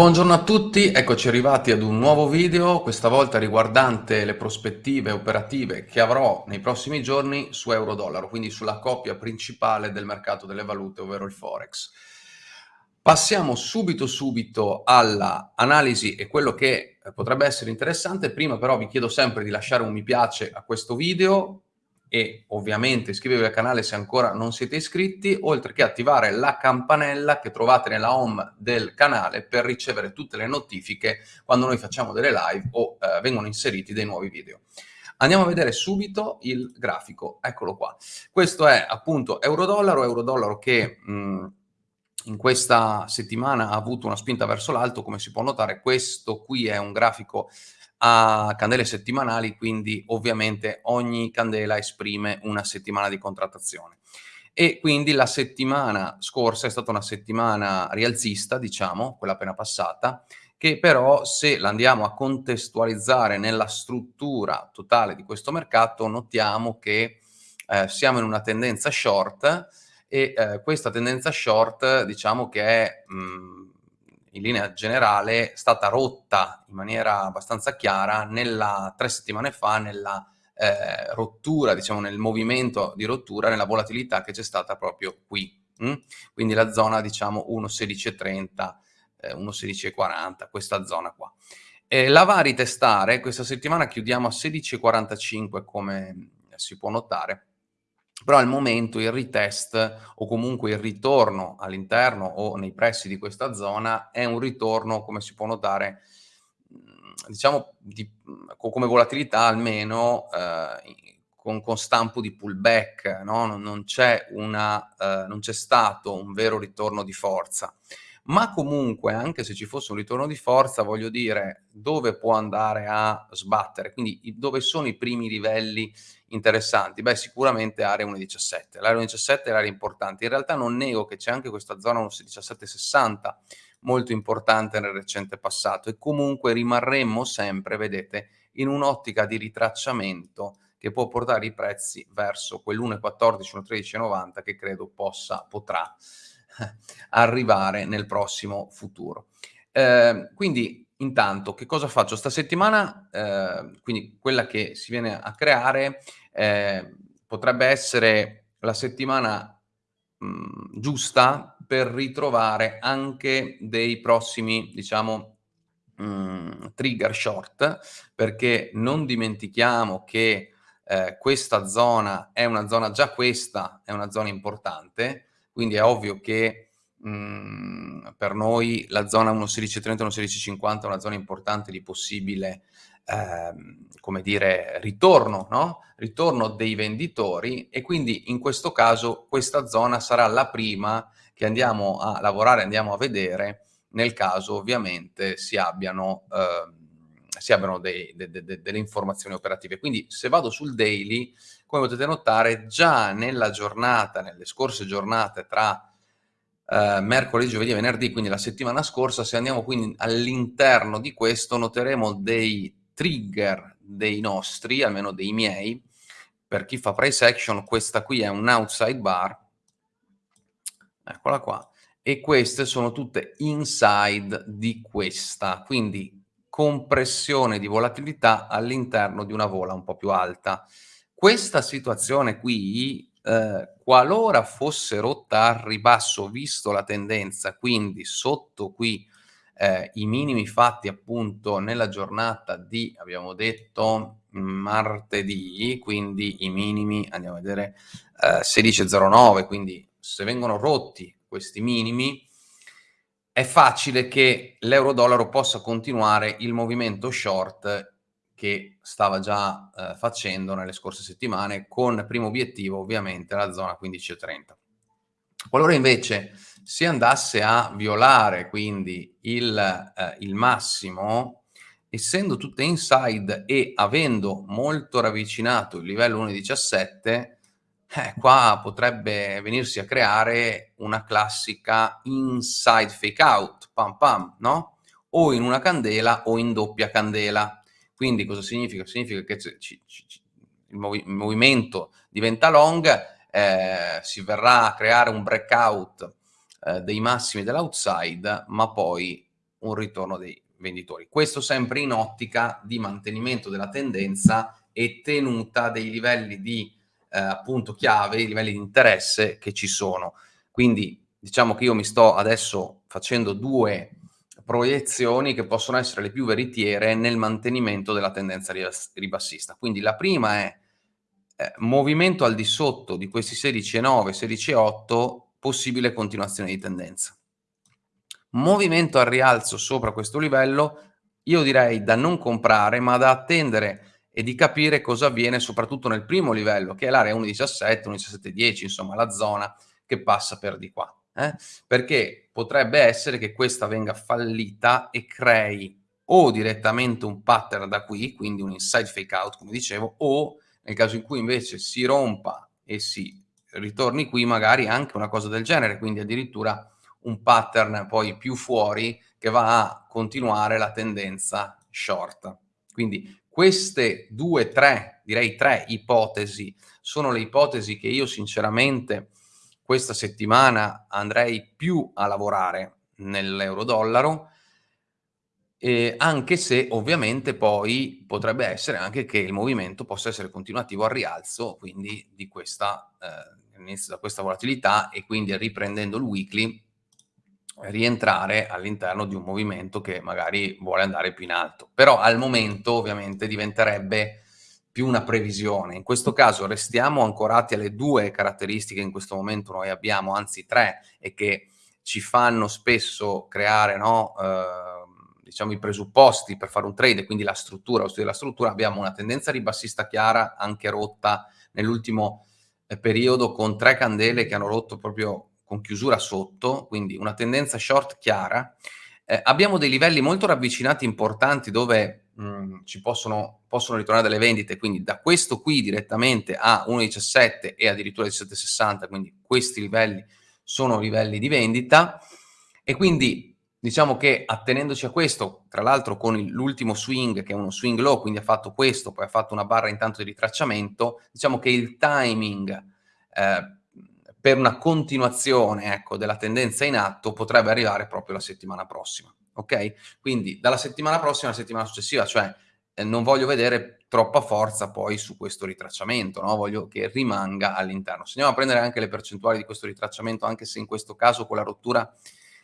Buongiorno a tutti, eccoci arrivati ad un nuovo video, questa volta riguardante le prospettive operative che avrò nei prossimi giorni su euro-dollaro, quindi sulla coppia principale del mercato delle valute, ovvero il Forex. Passiamo subito subito alla analisi e quello che potrebbe essere interessante, prima però vi chiedo sempre di lasciare un mi piace a questo video, e ovviamente iscrivetevi al canale se ancora non siete iscritti, oltre che attivare la campanella che trovate nella home del canale per ricevere tutte le notifiche quando noi facciamo delle live o eh, vengono inseriti dei nuovi video. Andiamo a vedere subito il grafico, eccolo qua. Questo è appunto euro-dollaro, euro-dollaro che mh, in questa settimana ha avuto una spinta verso l'alto, come si può notare questo qui è un grafico a candele settimanali, quindi ovviamente ogni candela esprime una settimana di contrattazione. E quindi la settimana scorsa è stata una settimana rialzista, diciamo, quella appena passata, che però se la andiamo a contestualizzare nella struttura totale di questo mercato, notiamo che eh, siamo in una tendenza short e eh, questa tendenza short diciamo che è mh, in linea generale stata rotta in maniera abbastanza chiara nella, tre settimane fa nella eh, rottura, diciamo nel movimento di rottura, nella volatilità che c'è stata proprio qui. Hm? Quindi la zona diciamo 1,1630, eh, 1,1640, questa zona qua. Eh, la va a ritestare, questa settimana chiudiamo a 16,45 come si può notare, però al momento il retest o comunque il ritorno all'interno o nei pressi di questa zona è un ritorno, come si può notare, mhmm, diciamo di, come volatilità almeno eh, con, con, stampo di pullback, no? non, c'è una, eh, non c'è stato un vero ritorno di forza. Ma comunque, anche se ci fosse un ritorno di forza, voglio dire, dove può andare a sbattere? Quindi dove sono i primi livelli interessanti? Beh, sicuramente area 1.17. L'area 1.17 è l'area importante. In realtà non nego che c'è anche questa zona 1.1760 molto importante nel recente passato e comunque rimarremmo sempre, vedete, in un'ottica di ritracciamento che può portare i prezzi verso quell'1.14, 1.1390 che credo possa, potrà arrivare nel prossimo futuro. Eh, quindi intanto che cosa faccio? Sta settimana, eh, quindi quella che si viene a creare, eh, potrebbe essere la settimana mh, mm, giusta per ritrovare anche dei prossimi, diciamo, mh, mm, trigger short, perché non dimentichiamo che eh, questa zona è una zona, già questa è una zona importante, quindi è ovvio che mh, mhmm, per noi la zona 1.1630 1.1650 è una zona importante di possibile ehm, come dire, ritorno, no? ritorno dei venditori e quindi in questo caso questa zona sarà la prima che andiamo a lavorare, andiamo a vedere nel caso ovviamente si abbiano, eh, si abbiano dei, de, de, de, delle informazioni operative. Quindi se vado sul daily come potete notare già nella giornata, nelle scorse giornate tra eh, mercoledì, giovedì e venerdì, quindi la settimana scorsa, se andiamo quindi all'interno di questo noteremo dei trigger dei nostri, almeno dei miei, per chi fa price action questa qui è un outside bar, eccola qua, e queste sono tutte inside di questa, quindi compressione di volatilità all'interno di una vola un po' più alta. Questa situazione qui, eh, qualora fosse rotta al ribasso, visto la tendenza, quindi sotto qui eh, i minimi fatti appunto nella giornata di, abbiamo detto, martedì, quindi i minimi, andiamo a vedere, eh, 16.09, quindi se vengono rotti questi minimi, è facile che l'euro-dollaro possa continuare il movimento short che stava già eh, facendo nelle scorse settimane, con primo obiettivo ovviamente la zona 15,30. Qualora invece si andasse a violare quindi il, eh, il massimo, essendo tutte inside e avendo molto ravvicinato il livello 1,17, eh, qua potrebbe venirsi a creare una classica inside fake out, pam pam, no? O in una candela o in doppia candela. Quindi cosa significa? Significa che il, movi il, movimento diventa long, eh, si verrà a creare un breakout eh, dei massimi dell'outside, ma poi un ritorno dei venditori. Questo sempre in ottica di mantenimento della tendenza e tenuta dei livelli di eh, appunto chiave, i livelli di interesse che ci sono. Quindi diciamo che io mi sto adesso facendo due proiezioni che possono essere le più veritiere nel mantenimento della tendenza ribassista. Quindi la prima è eh, movimento al di sotto di questi 16,9, 16,8, possibile continuazione di tendenza. Movimento al rialzo sopra questo livello, io direi da non comprare, ma da attendere e di capire cosa avviene soprattutto nel primo livello, che è l'area 1,17, 1,17,10, insomma la zona che passa per di qua. Eh? Perché potrebbe essere che questa venga fallita e crei o direttamente un pattern da qui, quindi un inside fake out, come dicevo, o nel caso in cui invece si rompa e si ritorni qui, magari anche una cosa del genere, quindi addirittura un pattern poi più fuori che va a continuare la tendenza short. Quindi queste due, tre, direi tre ipotesi sono le ipotesi che io sinceramente questa settimana andrei più a lavorare nell'euro dollaro eh, anche se ovviamente poi potrebbe essere anche che il movimento possa essere continuativo al rialzo, quindi di questa, eh, da questa volatilità e quindi riprendendo il weekly rientrare all'interno di un movimento che magari vuole andare più in alto. Però al momento ovviamente diventerebbe più una previsione. In questo caso restiamo ancorati alle due caratteristiche che in questo momento noi abbiamo, anzi tre, e che ci fanno spesso creare no, eh, diciamo, i presupposti per fare un trade, quindi la struttura, lo studio della struttura, abbiamo una tendenza ribassista chiara, anche rotta nell'ultimo eh, periodo, con tre candele che hanno rotto proprio con chiusura sotto, quindi una tendenza short chiara. Eh, abbiamo dei livelli molto ravvicinati importanti dove mh, mm, ci possono, possono ritornare delle vendite, quindi da questo qui direttamente a 1,17 e addirittura 17,60, quindi questi livelli sono livelli di vendita e quindi Diciamo che attenendoci a questo, tra l'altro con l'ultimo swing, che è uno swing low, quindi ha fatto questo, poi ha fatto una barra intanto di ritracciamento, diciamo che il timing eh, per una continuazione ecco, della tendenza in atto potrebbe arrivare proprio la settimana prossima. Ok? Quindi dalla settimana prossima alla settimana successiva, cioè eh, non voglio vedere troppa forza poi su questo ritracciamento, no? voglio che rimanga all'interno. Se andiamo a prendere anche le percentuali di questo ritracciamento, anche se in questo caso con la rottura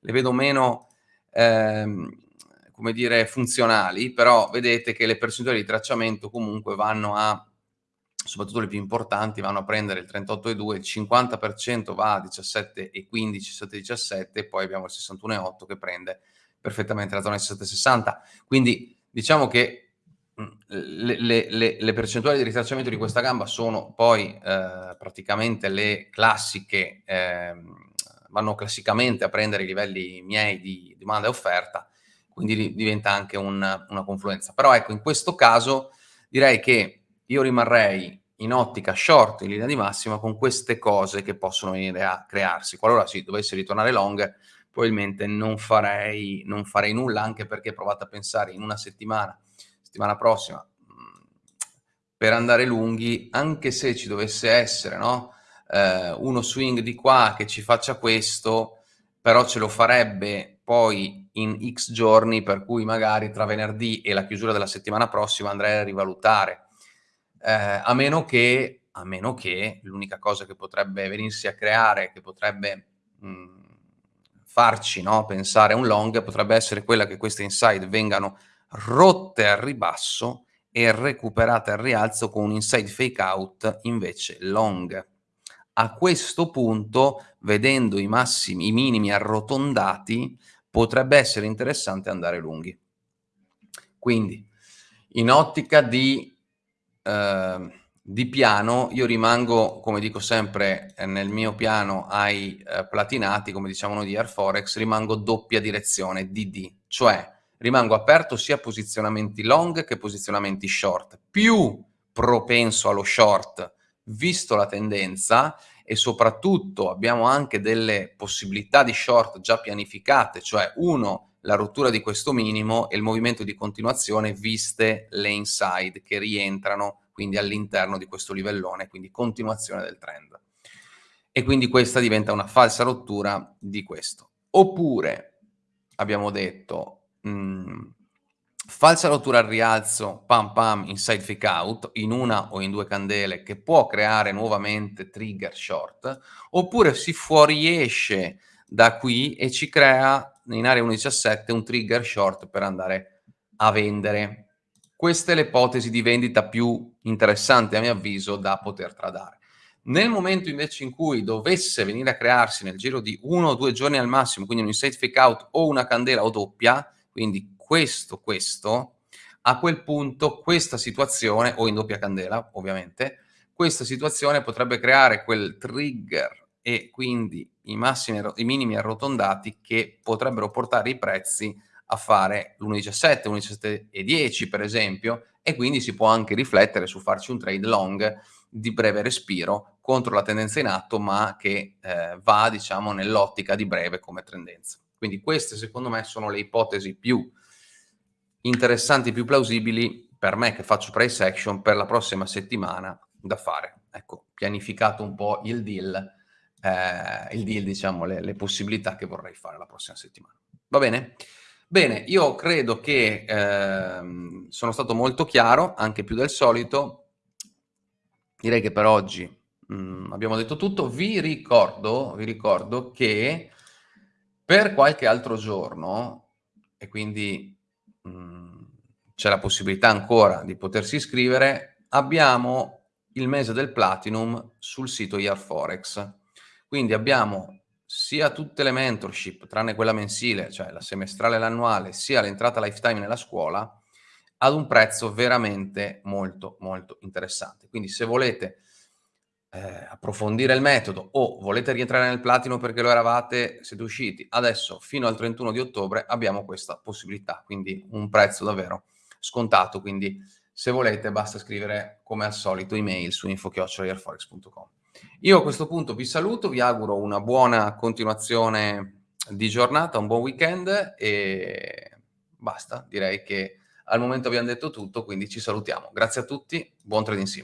le vedo meno ehm, come dire, funzionali, però vedete che le percentuali di tracciamento comunque vanno a, soprattutto le più importanti, vanno a prendere il 38,2, il 50% va a 17,15, 17,17 e poi abbiamo il 61,8 che prende perfettamente la zona di 7,60. Quindi diciamo che mm, le, le, le, percentuali di ritracciamento di questa gamba sono poi eh, praticamente le classiche eh, vanno classicamente a prendere i livelli miei di domanda e offerta, quindi diventa anche un, una confluenza. Però ecco, in questo caso direi che io rimarrei in ottica short in linea di massima con queste cose che possono venire a crearsi. Qualora si dovesse ritornare long, probabilmente non farei, non farei nulla, anche perché provate a pensare in una settimana, settimana prossima, mm, per andare lunghi, anche se ci dovesse essere, no? Eh, uno swing di qua che ci faccia questo, però ce lo farebbe poi in x giorni, per cui magari tra venerdì e la chiusura della settimana prossima andrei a rivalutare. Eh, a meno che, a meno che l'unica cosa che potrebbe venirsi a creare, che potrebbe mh, mm, farci no, pensare a un long, potrebbe essere quella che queste inside vengano rotte al ribasso e recuperate al rialzo con un inside fake out invece long a questo punto, vedendo i massimi, i minimi arrotondati, potrebbe essere interessante andare lunghi. Quindi, in ottica di, eh, di piano, io rimango, come dico sempre, nel mio piano ai eh, platinati, come diciamo noi di Air Forex, rimango doppia direzione, DD, cioè rimango aperto sia a posizionamenti long che posizionamenti short. Più propenso allo short visto la tendenza e soprattutto abbiamo anche delle possibilità di short già pianificate, cioè uno, la rottura di questo minimo e il movimento di continuazione viste le inside che rientrano quindi all'interno di questo livellone, quindi continuazione del trend. E quindi questa diventa una falsa rottura di questo. Oppure, abbiamo detto, mh, falsa rottura al rialzo, pam pam, inside fake out, in una o in due candele, che può creare nuovamente trigger short, oppure si fuoriesce da qui e ci crea in area 1.17 un trigger short per andare a vendere. Questa è l'ipotesi di vendita più interessante a mio avviso da poter tradare. Nel momento invece in cui dovesse venire a crearsi nel giro di uno o due giorni al massimo, quindi un inside fake out o una candela o doppia, quindi questo, questo, a quel punto questa situazione, o in doppia candela ovviamente, questa situazione potrebbe creare quel trigger e quindi i, massimi, i minimi arrotondati che potrebbero portare i prezzi a fare l'1,17, 1,17 e 10 per esempio, e quindi si può anche riflettere su farci un trade long di breve respiro contro la tendenza in atto, ma che eh, va diciamo nell'ottica di breve come tendenza. Quindi queste secondo me sono le ipotesi più interessanti, più plausibili per me che faccio price action per la prossima settimana da fare. Ecco, pianificato un po' il deal eh, il deal, diciamo, le, le, possibilità che vorrei fare la prossima settimana. Va bene? Bene, io credo che eh, sono stato molto chiaro, anche più del solito. Direi che per oggi mh, mm, abbiamo detto tutto. Vi ricordo, vi ricordo che per qualche altro giorno, e quindi mm, c'è la possibilità ancora di potersi iscrivere, abbiamo il mese del Platinum sul sito Forex. Quindi abbiamo sia tutte le mentorship, tranne quella mensile, cioè la semestrale e l'annuale, sia l'entrata lifetime nella scuola, ad un prezzo veramente molto, molto interessante. Quindi se volete eh, approfondire il metodo o volete rientrare nel platino perché lo eravate, siete usciti, adesso fino al 31 di ottobre abbiamo questa possibilità, quindi un prezzo davvero scontato, quindi se volete basta scrivere come al solito email su info.airforex.com. Io a questo punto vi saluto, vi auguro una buona continuazione di giornata, un buon weekend e basta, direi che al momento abbiamo detto tutto, quindi ci salutiamo. Grazie a tutti, buon trading sim.